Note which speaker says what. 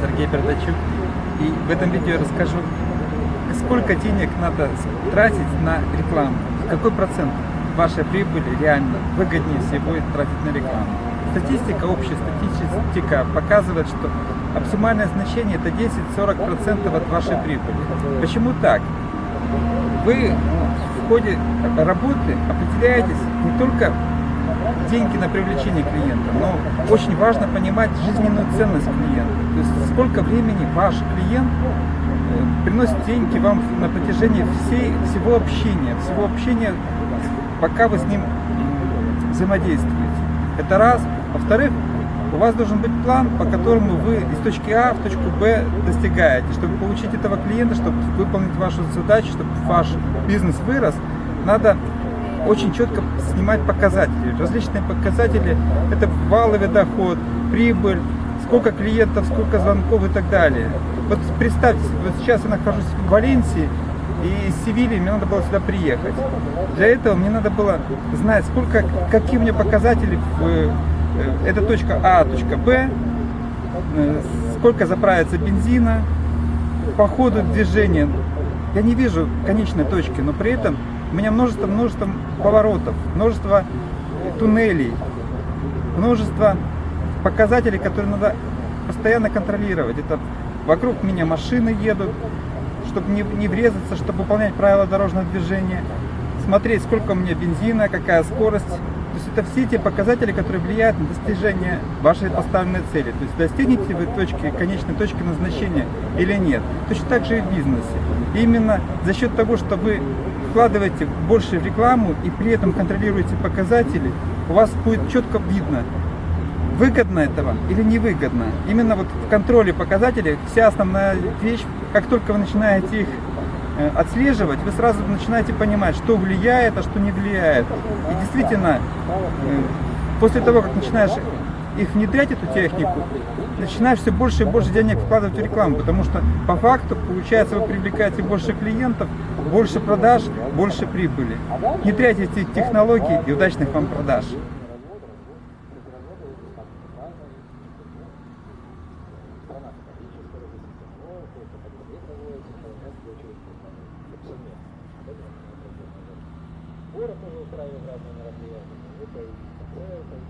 Speaker 1: Сергей Бердачук. И в этом видео я расскажу, сколько денег надо тратить на рекламу, какой процент вашей прибыли реально выгоднее всего тратить на рекламу. Статистика, общая статистика показывает, что оптимальное значение это 10-40% от вашей прибыли. Почему так? Вы в ходе работы определяетесь не только деньги на привлечение клиента, но очень важно понимать жизненную ценность клиента. То есть сколько времени ваш клиент э, приносит деньги вам на протяжении всей, всего общения, всего общения, пока вы с ним взаимодействуете. Это раз. Во-вторых, у вас должен быть план, по которому вы из точки А в точку Б достигаете. Чтобы получить этого клиента, чтобы выполнить вашу задачу, чтобы ваш бизнес вырос, надо очень четко снимать показатели. Различные показатели – это валовый доход, прибыль, сколько клиентов, сколько звонков и так далее. Вот представьте, вот сейчас я нахожусь в Валенсии, и из Севильи мне надо было сюда приехать. Для этого мне надо было знать, сколько, какие у меня показатели, в, э, это точка А, точка Б, э, сколько заправится бензина, по ходу движения. Я не вижу конечной точки, но при этом у меня множество, множество поворотов, множество туннелей, множество показателей, которые надо постоянно контролировать. Это вокруг меня машины едут, чтобы не, не врезаться, чтобы выполнять правила дорожного движения, смотреть, сколько у меня бензина, какая скорость. Есть это все те показатели, которые влияют на достижение вашей поставленной цели. То есть достигнете вы точки, конечной точки назначения или нет. Точно так же и в бизнесе. И именно за счет того, что вы вкладываете больше в рекламу и при этом контролируете показатели, у вас будет четко видно, выгодно это вам или невыгодно. Именно вот в контроле показателей вся основная вещь, как только вы начинаете их отслеживать, вы сразу начинаете понимать, что влияет, а что не влияет. И действительно, э, после того, как начинаешь их внедрять, эту технику, начинаешь все больше и больше денег вкладывать в рекламу, потому что по факту, получается, вы привлекаете больше клиентов, больше продаж, больше прибыли. Внедряйте эти технологии и удачных вам продаж.
Speaker 2: Город тоже устраивает разные мероприятия. Это и концерты,